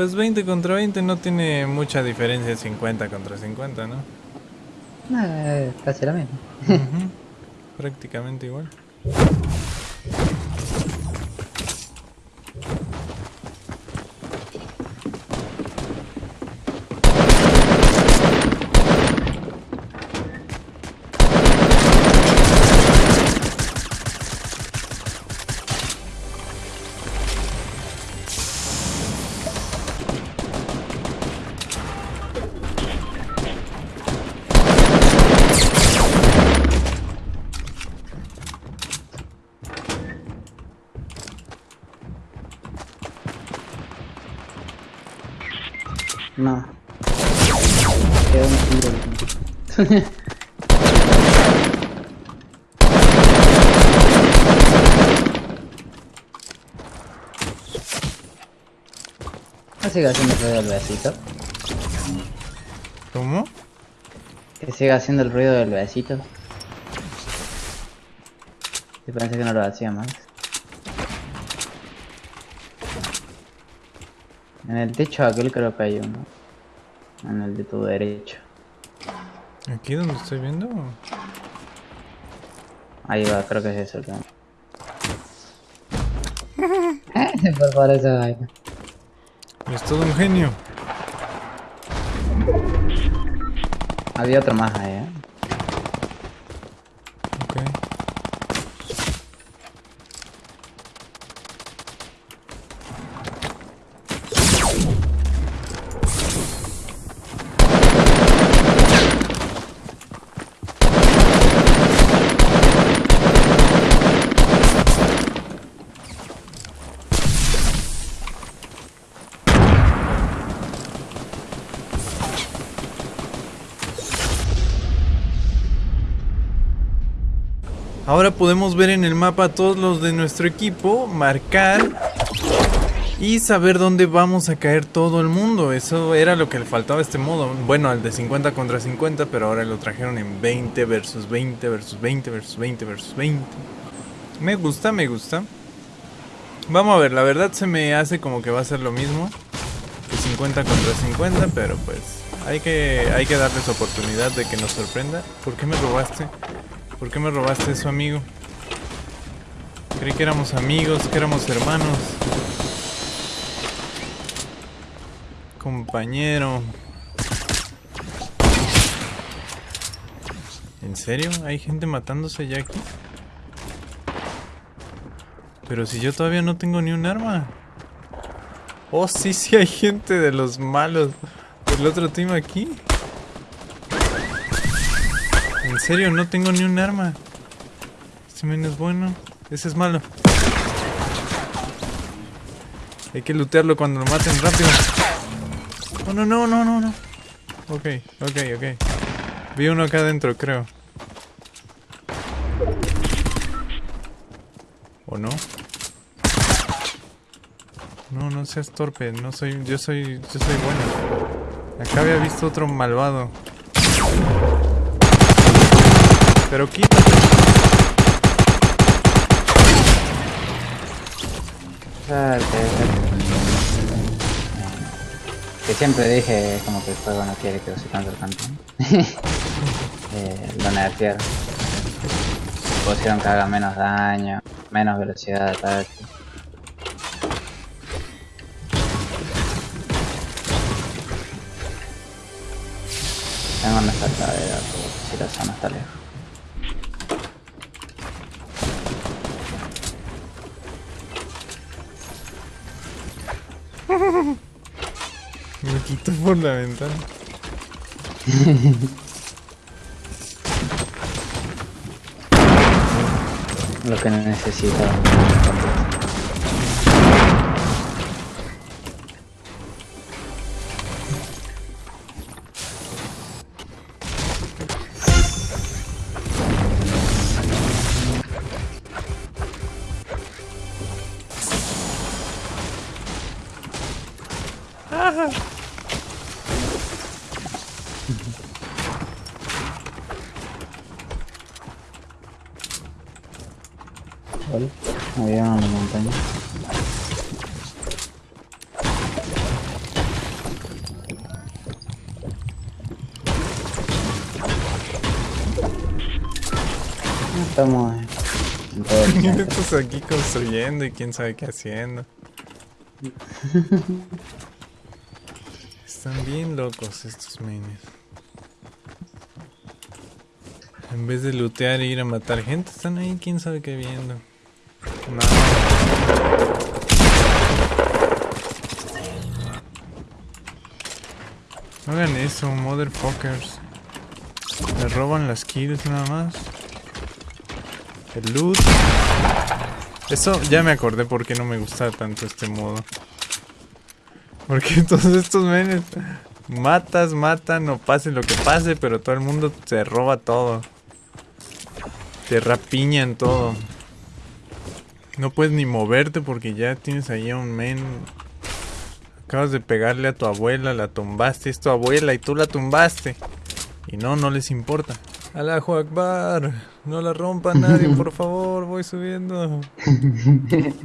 Pues 20 contra 20 no tiene mucha diferencia 50 contra 50, ¿no? Eh, casi la misma. Ujú, Prácticamente igual. Que siga haciendo el ruido del besito. ¿Cómo? Que siga haciendo el ruido del besito. Yo pensé que no lo hacía más. En el techo aquel creo que hay uno. En el de tu derecho. ¿Aquí donde estoy viendo? Ahí va, creo que es eso. Por favor, esa vaina. Es todo un genio. Había otro más ahí, eh. Ok. Ahora podemos ver en el mapa a todos los de nuestro equipo, marcar y saber dónde vamos a caer todo el mundo. Eso era lo que le faltaba a este modo. Bueno, al de 50 contra 50, pero ahora lo trajeron en 20 versus 20 versus 20 versus 20 versus 20. Me gusta, me gusta. Vamos a ver, la verdad se me hace como que va a ser lo mismo que 50 contra 50, pero pues hay que, hay que darles oportunidad de que nos sorprenda. ¿Por qué me robaste? ¿Por qué me robaste eso, amigo? Creí que éramos amigos, que éramos hermanos. Compañero. ¿En serio? ¿Hay gente matándose ya aquí? Pero si yo todavía no tengo ni un arma. Oh, sí, sí hay gente de los malos. Del otro team aquí. En serio, no tengo ni un arma. Este men es bueno. Ese es malo. Hay que lootearlo cuando lo maten rápido. Oh, no, no, no, no, no. Ok, ok, ok. Vi uno acá adentro, creo. ¿O no? No, no seas torpe. No soy. Yo soy. Yo soy bueno. Acá había visto otro malvado. Pero quítate. Que- Que siempre dije como que el juego no quiere que use tanto el campeón. eh, lo nerfearon. Pusieron que haga menos daño, menos velocidad de ataque. Tengo una saltadera, si la zona está lejos. Me quitó por la ventana. Lo que necesito. Estamos en todo el centro. Estos aquí construyendo y quién sabe qué haciendo. Están bien locos estos minions. En vez de lootear e ir a matar gente, están ahí quién sabe qué viendo. No. No hagan eso, motherfuckers. Me roban las kills nada más. El loot. Eso ya me acordé por qué no me gusta tanto este modo. Porque todos estos menes matas, matan o pase lo que pase, pero todo el mundo te roba todo. Te rapiñan todo. No puedes ni moverte porque ya tienes ahí a un men. Acabas de pegarle a tu abuela, la tumbaste, es tu abuela y tú la tumbaste. Y no, no les importa. Alajo Akbar, no la rompa nadie, por favor, voy subiendo.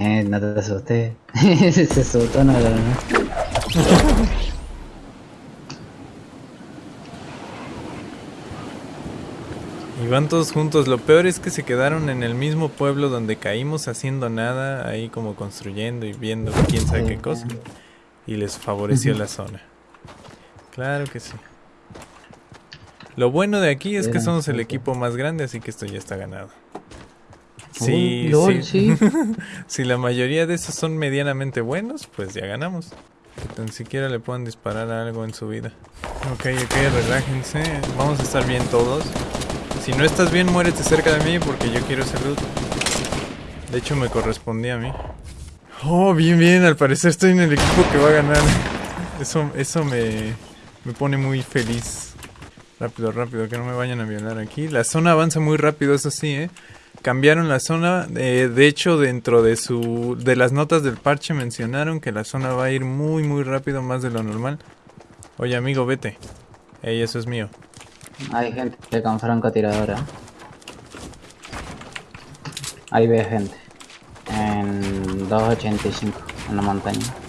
Eh, no te asusté. Se asustó, no, no, no. Y van todos juntos. Lo peor es que se quedaron en el mismo pueblo donde caímos haciendo nada, ahí como construyendo y viendo quién sabe qué cosa. Y les favoreció la zona. Claro que sí. Lo bueno de aquí es que somos el equipo más grande, así que esto ya está ganado. Sí, sí. sí. si la mayoría de esos son medianamente buenos, pues ya ganamos. Que tan siquiera le puedan disparar a algo en su vida. Ok, ok, relájense. Vamos a estar bien todos. Si no estás bien, muérete cerca de mí porque yo quiero ese loot. De hecho, me correspondía a mí. Oh, bien, bien. Al parecer estoy en el equipo que va a ganar. Eso, eso me, me pone muy feliz. Rápido, rápido, que no me vayan a violar aquí. La zona avanza muy rápido, eso sí, ¿eh? Cambiaron la zona. eh, de hecho, dentro de su de las notas del parche mencionaron que la zona va a ir muy, muy rápido, más de lo normal. Oye, amigo, vete. Ey, eso es mío. Hay gente con francotiradora. Ahí ve gente. En 285, en la montaña.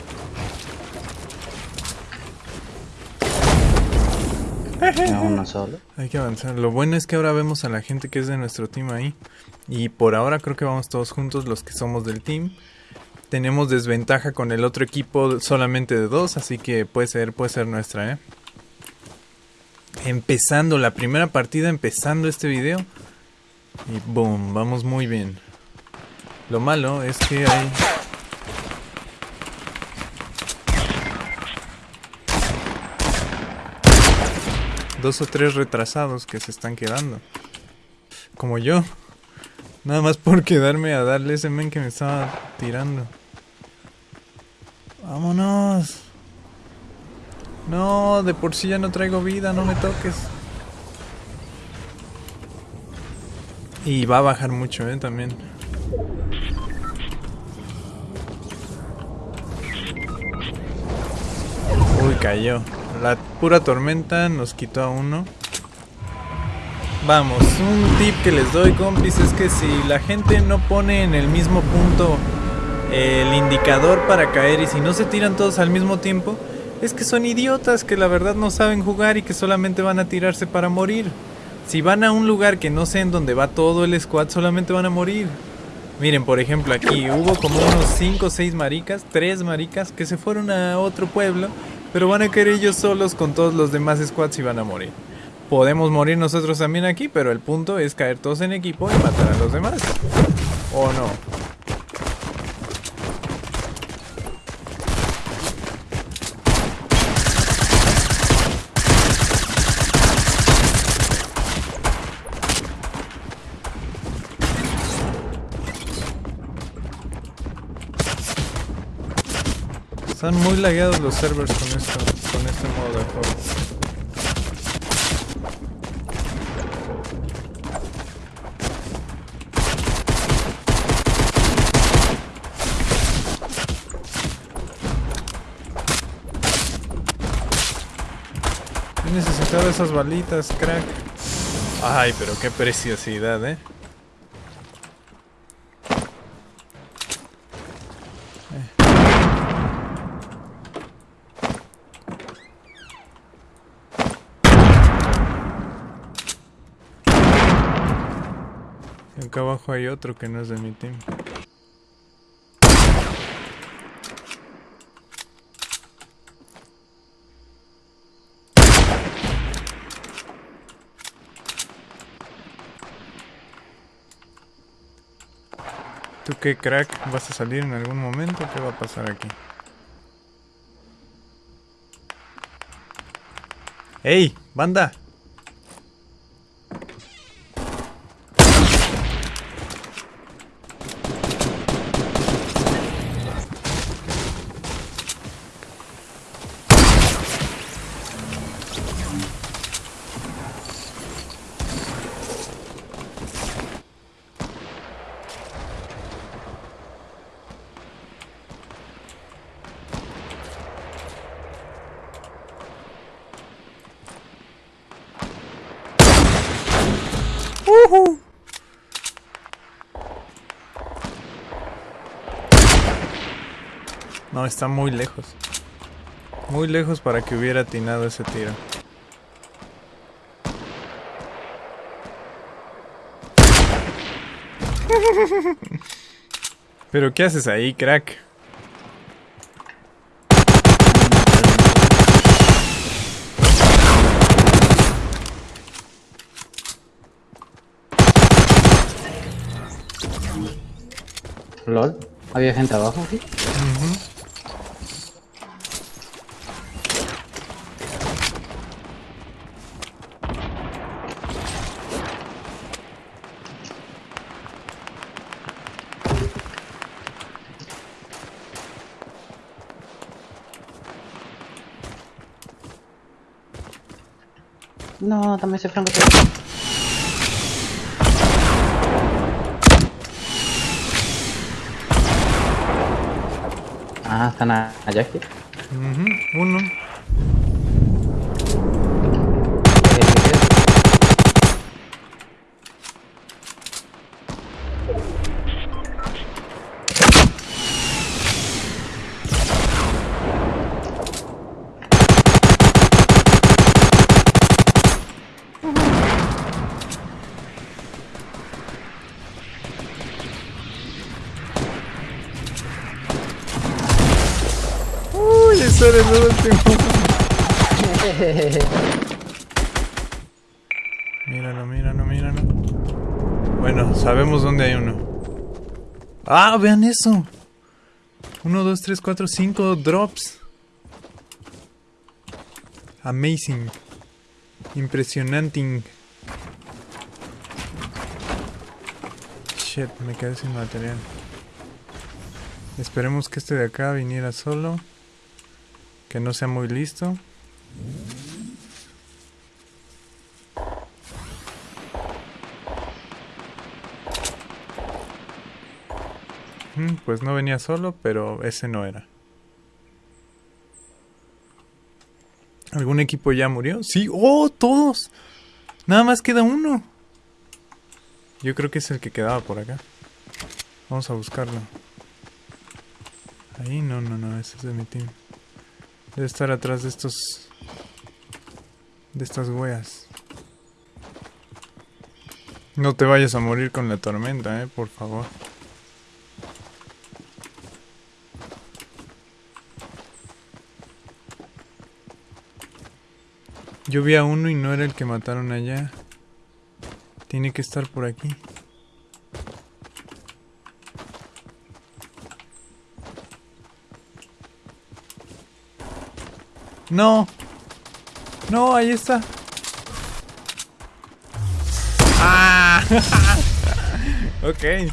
Uno solo. Hay que avanzar. Lo bueno es que ahora vemos a la gente que es de nuestro team ahí. Y por ahora creo que vamos todos juntos los que somos del team. Tenemos desventaja con el otro equipo solamente de dos, así que puede ser, puede ser nuestra, ¿eh? Empezando la primera partida, empezando este video. Y boom, vamos muy bien. Lo malo es que hay... Dos o tres retrasados que se están quedando. Como yo. Nada más por quedarme a darle ese men que me estaba tirando. Vámonos. No, de por sí ya no traigo vida, no me toques. Y va a bajar mucho, eh, también. Uy, cayó. Pura tormenta nos quitó a uno. Vamos, un tip que les doy, compis, es que si la gente no pone en el mismo punto el indicador para caer y si no se tiran todos al mismo tiempo, es que son idiotas que la verdad no saben jugar y que solamente van a tirarse para morir. Si van a un lugar que no sé en donde va todo el squad, solamente van a morir. Miren, por ejemplo, aquí hubo como unos 5 o 6 maricas, 3 maricas que se fueron a otro pueblo, pero van a caer ellos solos con todos los demás squads y van a morir. Podemos morir nosotros también aquí, pero el punto es caer todos en equipo y matar a los demás. ¿O no? Están muy lagueados los servers con esto, con este modo de juego. He necesitado esas balitas, crack. Ay, pero qué preciosidad, eh. Acá abajo hay otro que no es de mi team. ¿Tú qué crack? ¿Vas a salir en algún momento? ¿Qué va a pasar aquí? ¡Ey! ¡Banda! No, está muy lejos. Muy lejos para que hubiera atinado ese tiro. Pero ¿qué haces ahí, crack? LOL. Había gente abajo aquí. No, también se franco. Ah, están allá aquí. Ujú, Uno. Era el último. Míralo, míralo, míralo. Bueno, sabemos dónde hay uno. Ah, vean eso. Uno, dos, tres, cuatro, cinco drops. Amazing. Impresionante. Shit, me quedé sin material. Esperemos que este de acá viniera solo. Que no sea muy listo. Mm, Pues no venía solo, pero ese no era. ¿Algún equipo ya murió? Sí, ¡oh! ¡Todos! Nada más queda uno. Yo creo que es el que quedaba por acá. Vamos a buscarlo. Ahí no, no, no, ese es de mi team. Debe estar atrás de estos... De estas weas. No te vayas a morir con la tormenta, eh, por favor. Yo vi a uno y no era el que mataron allá. Tiene que estar por aquí. No. No, ahí está. Ah. ok.